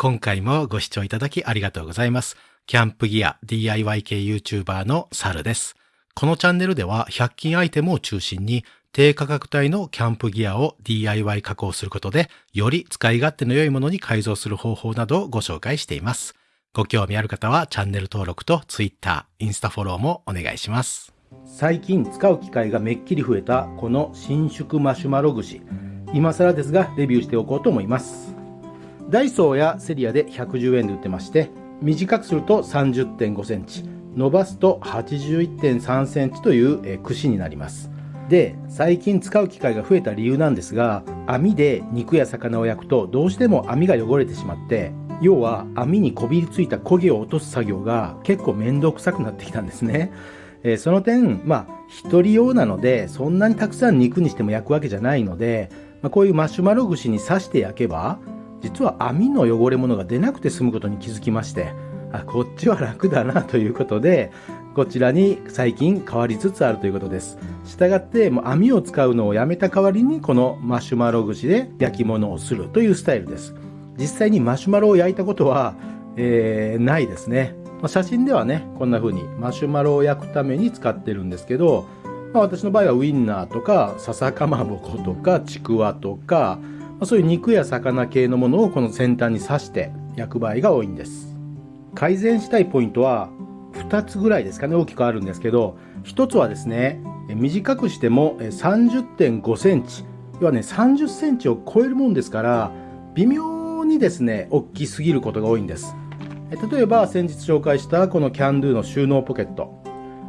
今回もご視聴いただきありがとうございます。キャンプギア DIY 系 YouTuber のサルです。このチャンネルでは100均アイテムを中心に低価格帯のキャンプギアを DIY 加工することでより使い勝手の良いものに改造する方法などをご紹介しています。ご興味ある方はチャンネル登録と Twitter、インスタフォローもお願いします。最近使う機会がめっきり増えたこの伸縮マシュマロ串。今更ですがレビューしておこうと思います。ダイソーやセリアで110円で売ってまして、短くすると30.5センチ、伸ばすと81.3センチという串になります。で、最近使う機会が増えた理由なんですが、網で肉や魚を焼くとどうしても網が汚れてしまって、要は網にこびりついた焦げを落とす作業が結構面倒くさくなってきたんですね。えー、その点、まあ、一人用なので、そんなにたくさん肉にしても焼くわけじゃないので、まあ、こういうマシュマロ串に刺して焼けば、実は網の汚れ物が出なくて済むことに気づきまして、あ、こっちは楽だなということで、こちらに最近変わりつつあるということです。したがって、もう網を使うのをやめた代わりに、このマシュマロ串で焼き物をするというスタイルです。実際にマシュマロを焼いたことは、えー、ないですね。まあ、写真ではね、こんな風にマシュマロを焼くために使ってるんですけど、まあ、私の場合はウインナーとか、笹かまぼことか、ちくわとか、そういう肉や魚系のものをこの先端に刺して焼く場合が多いんです。改善したいポイントは2つぐらいですかね、大きくあるんですけど、1つはですね、短くしても30.5センチ、要はね、30センチを超えるもんですから、微妙にですね、大きすぎることが多いんです。例えば先日紹介したこのキャンドゥの収納ポケット。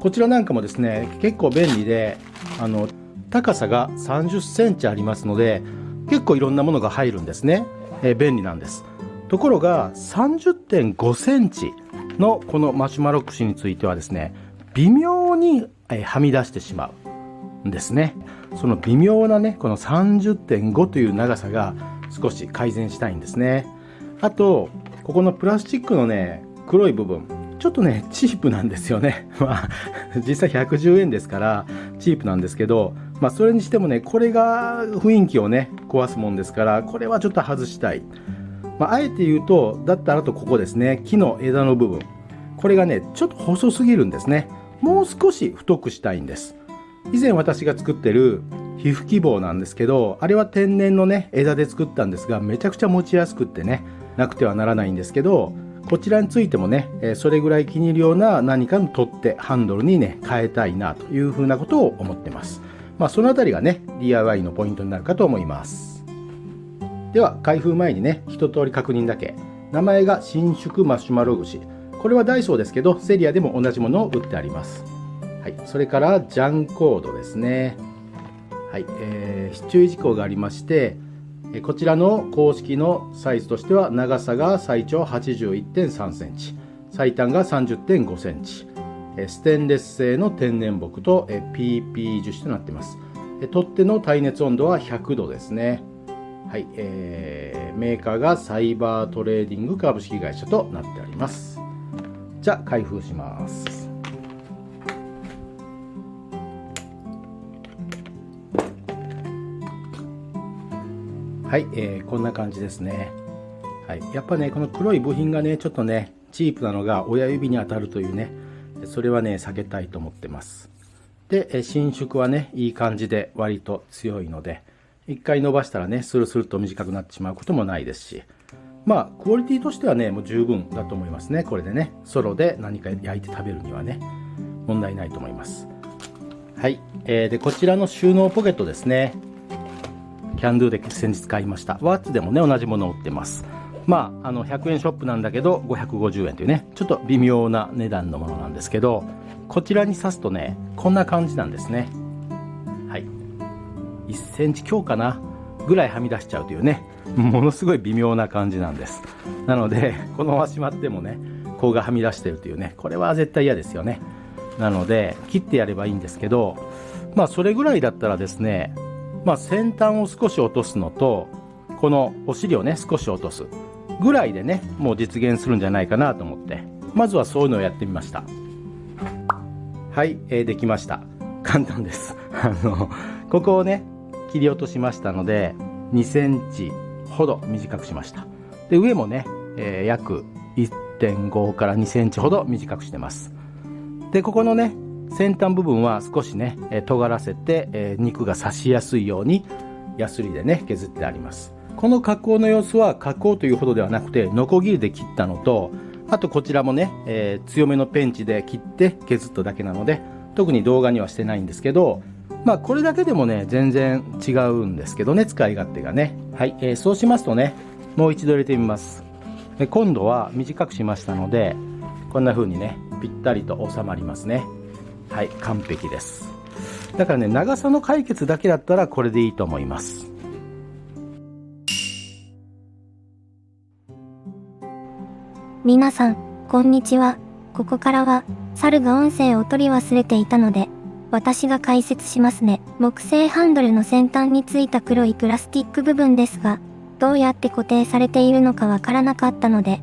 こちらなんかもですね、結構便利で、あの、高さが30センチありますので、結構いろんなものが入るんですね。えー、便利なんです。ところが、30.5センチのこのマシュマロ串についてはですね、微妙に、えはみ出してしまうんですね。その微妙なね、この30.5という長さが少し改善したいんですね。あと、ここのプラスチックのね、黒い部分、ちょっとね、チープなんですよね。まあ、実際110円ですから、チープなんですけど、まあ、それにしてもね、これが雰囲気をね、壊すもんですから、これはちょっと外したい。まあ、あえて言うと、だったらとここですね、木の枝の部分。これがね、ちょっと細すぎるんですね。もう少し太くしたいんです。以前私が作ってる皮膚希望なんですけど、あれは天然のね、枝で作ったんですが、めちゃくちゃ持ちやすくってね、なくてはならないんですけど、こちらについてもね、それぐらい気に入るような何かの取っ手、ハンドルにね、変えたいなというふうなことを思ってます。まあ、そのあたりがね、DIY のポイントになるかと思います。では、開封前にね、一通り確認だけ。名前が伸縮マシュマロ串。これはダイソーですけど、セリアでも同じものを売ってあります。はい。それから、ジャンコードですね。はい。えー、注意事項がありまして、こちらの公式のサイズとしては長さが最長81.3センチ最短が30.5センチステンレス製の天然木と PP 樹脂となっています。取っ手の耐熱温度は100度ですね。はい、えー、メーカーがサイバートレーディング株式会社となっております。じゃあ開封します。はい、えー、こんな感じですね。はい、やっぱね、この黒い部品がね、ちょっとね、チープなのが親指に当たるというね、それはね、避けたいと思ってます。で、伸縮はね、いい感じで割と強いので、一回伸ばしたらね、スルスルと短くなってしまうこともないですし、まあ、クオリティとしてはね、もう十分だと思いますね。これでね、ソロで何か焼いて食べるにはね、問題ないと思います。はい。えー、で、こちらの収納ポケットですね。キャンドゥで先日買いました。ワッツでもね、同じものを売ってます。まあ、あの、100円ショップなんだけど、550円というね、ちょっと微妙な値段のものなんですけど、こちらに刺すとね、こんな感じなんですね。はい。1センチ強かなぐらいはみ出しちゃうというね、ものすごい微妙な感じなんです。なので、このまましまってもね、甲がはみ出してるというね、これは絶対嫌ですよね。なので、切ってやればいいんですけど、まあ、それぐらいだったらですね、まあ、先端を少し落とすのと、このお尻をね、少し落とすぐらいでね、もう実現するんじゃないかなと思って、まずはそういうのをやってみました。はい、えー、できました。簡単です。あの、ここをね、切り落としましたので、2センチほど短くしました。で、上もね、えー、約1.5から2センチほど短くしてますでここのね先端部分は少しね、え尖らせて、えー、肉が刺しやすいようにヤスリでね削ってありますこの加工の様子は加工というほどではなくてノコギリで切ったのとあとこちらもね、えー、強めのペンチで切って削っただけなので特に動画にはしてないんですけどまあこれだけでもね全然違うんですけどね使い勝手がね。はい、えー、そうしますとねもう一度入れてみます。で今度は短くしましたのでこんな風にねぴったりと収まりますね。はい完璧です。だからね長さの解決だけだったらこれでいいと思います。皆さんこんにちは。ここからは猿が音声を取り忘れていたので私が解説しますね。木製ハンドルの先端についた黒いプラスチック部分ですがどうやって固定されているのかわからなかったので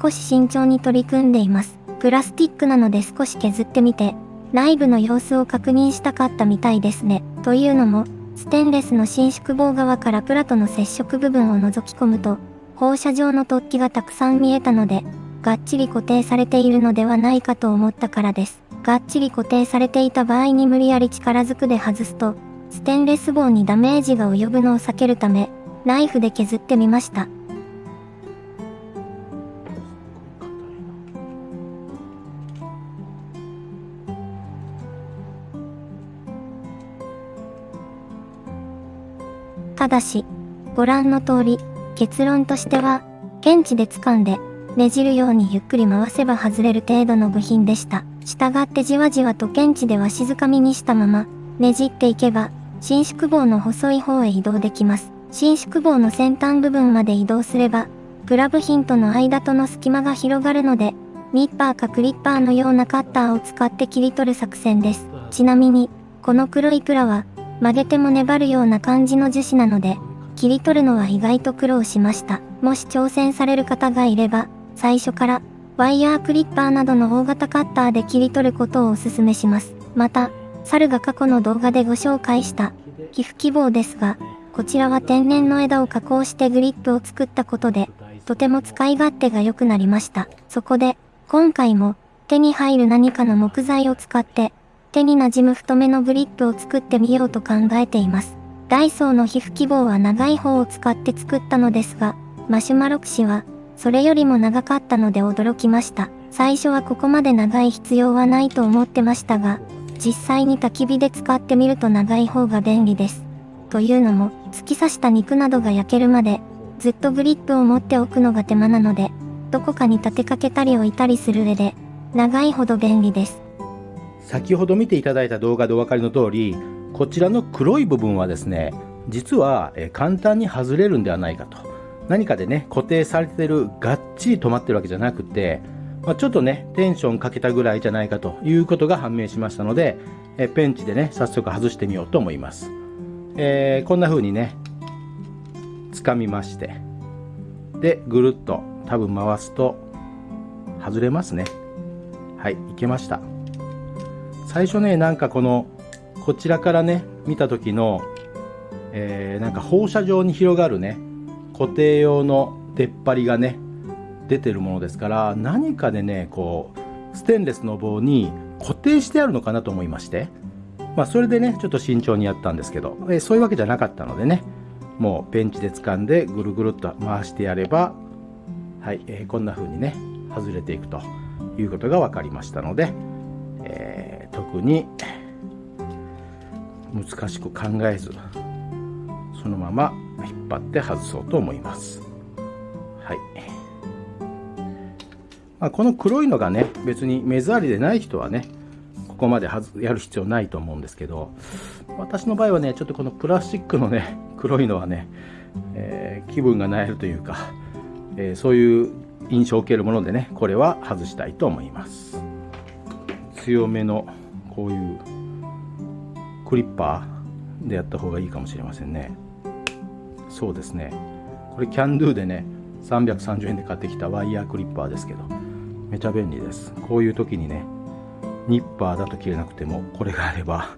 少し慎重に取り組んでいます。プラスチックなので少し削ってみて内部の様子を確認したかったみたいですね。というのも、ステンレスの伸縮棒側からプラとの接触部分を覗き込むと、放射状の突起がたくさん見えたので、がっちり固定されているのではないかと思ったからです。がっちり固定されていた場合に無理やり力ずくで外すと、ステンレス棒にダメージが及ぶのを避けるため、ナイフで削ってみました。ただし、ご覧の通り、結論としては、検知で掴んで、ねじるようにゆっくり回せば外れる程度の部品でした。従ってじわじわと検知では静かみにしたまま、ねじっていけば、伸縮棒の細い方へ移動できます。伸縮棒の先端部分まで移動すれば、プラ部品との間との隙間が広がるので、ニッパーかクリッパーのようなカッターを使って切り取る作戦です。ちなみに、この黒いプラは、曲げても粘るような感じの樹脂なので、切り取るのは意外と苦労しました。もし挑戦される方がいれば、最初から、ワイヤークリッパーなどの大型カッターで切り取ることをお勧めします。また、猿が過去の動画でご紹介した、寄付希望ですが、こちらは天然の枝を加工してグリップを作ったことで、とても使い勝手が良くなりました。そこで、今回も、手に入る何かの木材を使って、手に馴染む太めのグリップを作ってみようと考えています。ダイソーの皮膚希望は長い方を使って作ったのですが、マシュマロ串は、それよりも長かったので驚きました。最初はここまで長い必要はないと思ってましたが、実際に焚き火で使ってみると長い方が便利です。というのも、突き刺した肉などが焼けるまで、ずっとグリップを持っておくのが手間なので、どこかに立てかけたり置いたりする上で、長いほど便利です。先ほど見ていただいた動画でお分かりの通りこちらの黒い部分はですね実は簡単に外れるんではないかと何かでね固定されてるがっちり止まってるわけじゃなくて、まあ、ちょっとねテンションかけたぐらいじゃないかということが判明しましたのでえペンチでね早速外してみようと思います、えー、こんな風にね掴みましてでぐるっと多分回すと外れますね。はいいけました。最初ねなんかこのこちらからね見た時の、えー、なんか放射状に広がるね固定用の出っ張りがね出てるものですから何かでねこうステンレスの棒に固定してあるのかなと思いましてまあそれでねちょっと慎重にやったんですけど、え、そういうわけじゃなかったのでねもうペンチで掴んでぐるぐるっと回してやればはい、えー、こんな風にね外れていくということが分かりましたので、えー特に難しく考えずそのまま張って外そうと思います。はい、まあ、この黒いのがね別に目障りでない人はねここまでやる必要ないと思うんですけど私の場合はねちょっとこのプラスチックのね黒いのはね、えー、気分がなえるというか、えー、そういう印象を受けるものでねこれは外したいと思います。強めのこういうクリッパーでやった方がいいかもしれませんね。そうですね。これキャンドゥでね330円で買ってきたワイヤークリッパーですけどめちゃ便利です。こういう時にねニッパーだと切れなくてもこれがあれば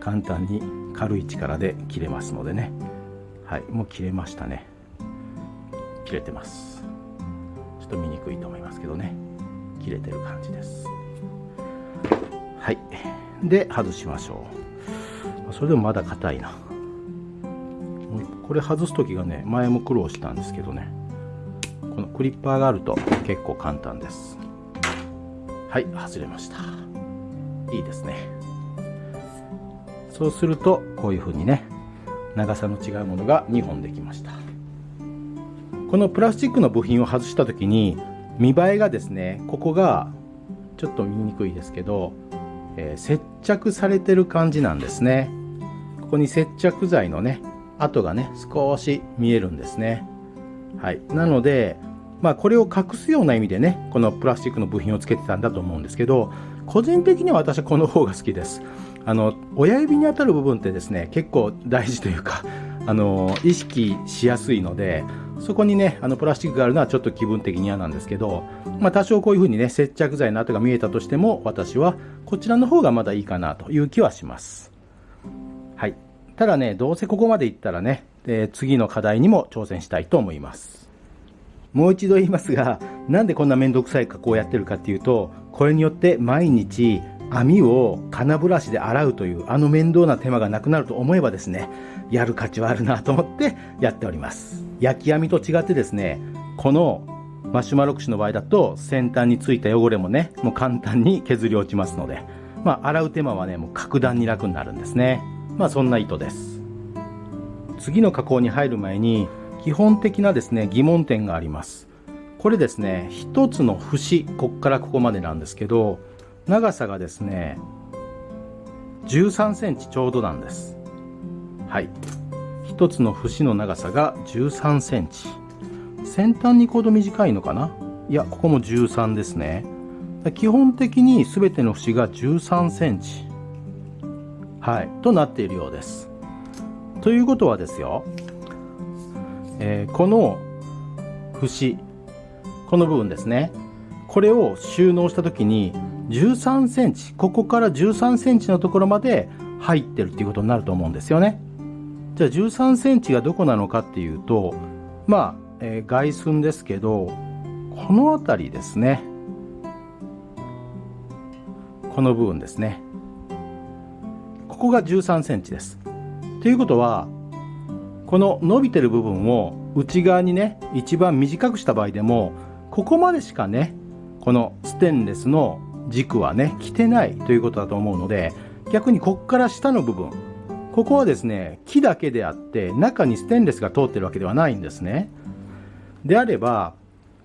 簡単に軽い力で切れますのでね。はいもう切れましたね。切れてます。ちょっと見にくいと思いますけどね。切れてる感じです。はい。で外しましょう。それでもまだ硬いな。これ外す時がね前も苦労したんですけどね。このクリッパーがあると結構簡単です。はい外れました。いいですね。そうするとこういう風にね長さの違うものが2本できました。このプラスチックの部品を外した時に見栄えがですねここがちょっと見にくいですけど、えー、接着されてる感じなんですね。ここに接着剤のね跡がね少し見えるんですね。はい。なのでまあこれを隠すような意味でねこのプラスチックの部品をつけてたんだと思うんですけど個人的には私はこの方が好きです。あの親指に当たる部分ってですね結構大事というか あの意識しやすいのでそこにねあのプラスチックがあるのはちょっと気分的に嫌なんですけど、まあ、多少こういう風にね接着剤の跡が見えたとしても私はこちらの方がまだいいかなという気はします。ただねどうせここまでいったらね、え次の課題にも挑戦したいと思います。もう一度言いますがなんでこんな面倒くさい加工をやってるかっていうとこれによって毎日網を金ブラシで洗うというあの面倒な手間がなくなると思えばですねやる価値はあるなと思ってやっております。焼き網と違ってですねこのマシュマロ串の場合だと先端についた汚れもねもう簡単に削り落ちますのでまあ洗う手間はねもう格段に楽になるんですね。まあそんな意図です。次の加工に入る前に基本的なですね疑問点があります。これですね一つの節こっからここまでなんですけど長さがですね13センチちょうどなんです。はい。一つの節の長さが13センチ。先端に行くほど短いのかな？いやここも13ですね。基本的に全ての節が13センチ。はい。となっているようです。ということはですよ、えー、この節この部分ですね。これを収納した時に13センチここから13センチのところまで入ってるっていうことになると思うんですよね。じゃあ13センチがどこなのかっていうとまあ、えー、外寸ですけどこの辺りですね。この部分ですね。ここが13センチです。ということはこの伸びてる部分を内側にね一番短くした場合でもここまでしかねこのステンレスの軸はね着てないということだと思うので逆にこっから下の部分ここはですね木だけであって中にステンレスが通ってるわけではないんですね。であれば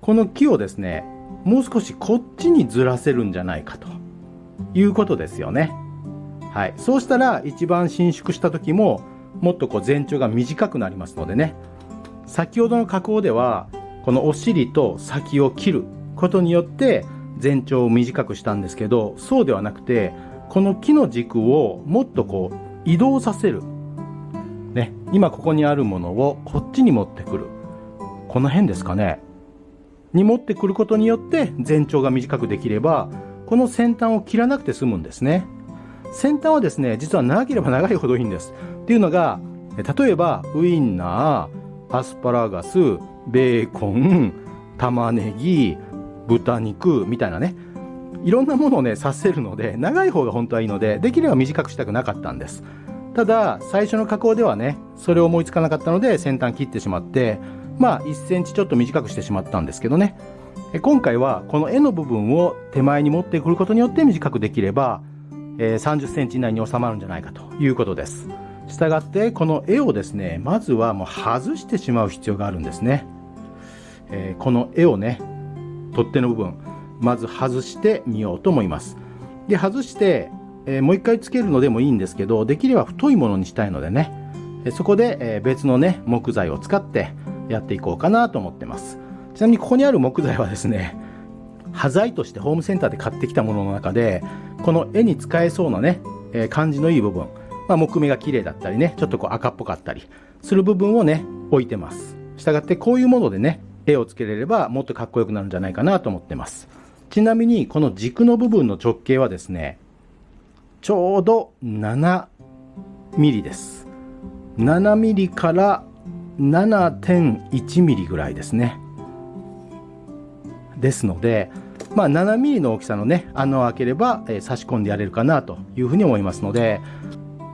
この木をですねもう少しこっちにずらせるんじゃないかということですよね。はい。そうしたら一番伸縮した時ももっとこう全長が短くなりますのでね。先ほどの加工ではこのお尻と先を切ることによって全長を短くしたんですけどそうではなくてこの木の軸をもっとこう移動させる、ね、今ここにあるものをこっちに持ってくる。この辺ですかね。に持ってくることによって全長が短くできればこの先端を切らなくて済むんですね。先端はですね実は長ければ長いほどいいんです。っていうのが例えばウインナーアスパラガスベーコン玉ねぎ豚肉みたいなね。いろんなものをねさせるので長い方が本当はいいのでできれば短くしたくなかったんです。ただ最初の加工ではねそれを思いつかなかったので先端切ってしまってまあ1センチちょっと短くしてしまったんですけどね。今回はこの絵の部分を手前に持ってくることによって短くできれば、え、30センチ以内に収まるんじゃないかということです。したがってこの絵をですねまずはもう外してしまう必要があるんですね、えー、この絵をね取っ手の部分まず外してみようと思います。で外して、えー、もう一回つけるのでもいいんですけどできれば太いものにしたいのでねそこで、え別のね木材を使ってやっていこうかなと思ってます。ちなみにここにある木材はですね端材としてホームセンターで買ってきたものの中でこの絵に使えそうなね、えー、感じのいい部分、まあ、木目が綺麗だったりねちょっとこう赤っぽかったりする部分をね置いてますしたがってこういうものでね絵をつけれればもっとかっこよくなるんじゃないかなと思ってます。ちなみにこの軸の部分の直径はですね、ちょうど7ミリです。7ミリから7.1ミリぐらいですね。ですので、まあ、7ミリの大きさのね穴を開ければ、えー、差し込んでやれるかなというふうに思いますので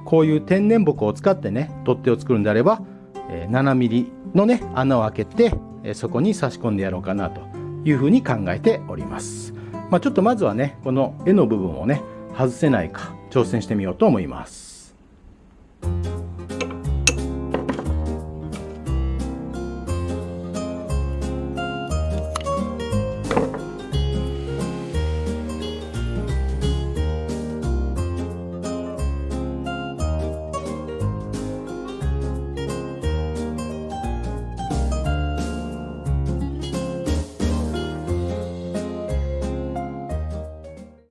こういう天然木を使ってね取っ手を作るんであれば、えー、7ミリのね穴を開けて、えー、そこに差し込んでやろうかなというふうに考えております、まあ、ちょっとまずはねこの絵の部分をね外せないか挑戦してみようと思います。